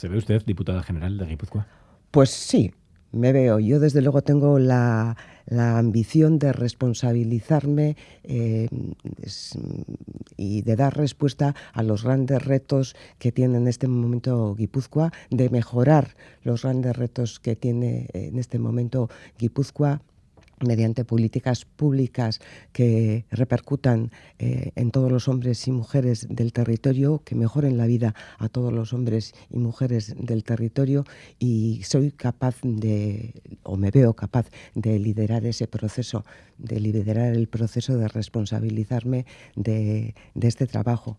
¿Se ve usted diputada general de Guipúzcoa? Pues sí, me veo. Yo desde luego tengo la, ambición de responsabilizarme eh, y de dar respuesta a los grandes retos que tiene en este momento Guipúzcoa, de mejorar los grandes retos que tiene en este momento Guipúzcoa mediante políticas públicas que repercutan eh, en todos los hombres y mujeres del territorio, que mejoren la vida a todos los hombres y mujeres del territorio y soy capaz de, o me veo capaz de liderar ese proceso, de liderar el proceso de responsabilizarme de, de este trabajo.